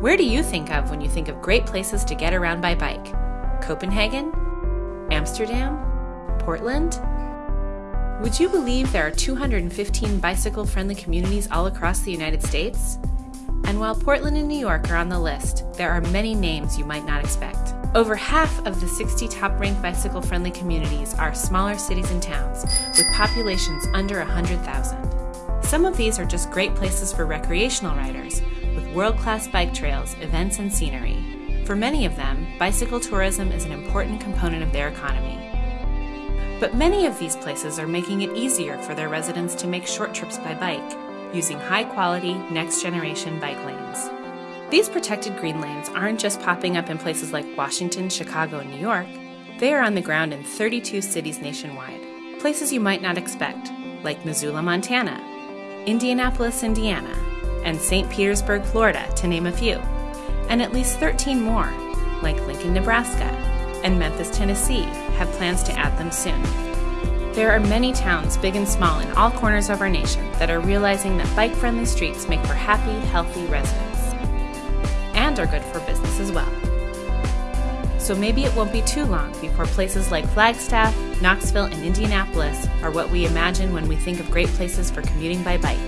Where do you think of when you think of great places to get around by bike? Copenhagen? Amsterdam? Portland? Would you believe there are 215 bicycle friendly communities all across the United States? And while Portland and New York are on the list, there are many names you might not expect. Over half of the 60 top ranked bicycle friendly communities are smaller cities and towns with populations under 100,000. Some of these are just great places for recreational riders with world class bike trails, events, and scenery. For many of them, bicycle tourism is an important component of their economy. But many of these places are making it easier for their residents to make short trips by bike using high quality, next generation bike lanes. These protected green lanes aren't just popping up in places like Washington, Chicago, and New York, they are on the ground in 32 cities nationwide. Places you might not expect, like Missoula, Montana, Indianapolis, Indiana, and St. Petersburg, Florida, to name a few, and at least 13 more, like Lincoln, Nebraska, and Memphis, Tennessee, have plans to add them soon. There are many towns, big and small, in all corners of our nation that are realizing that bike friendly streets make for happy, healthy residents and are good for business as well. So maybe it won't be too long before places like Flagstaff, Knoxville, and Indianapolis are what we imagine when we think of great places for commuting by bike.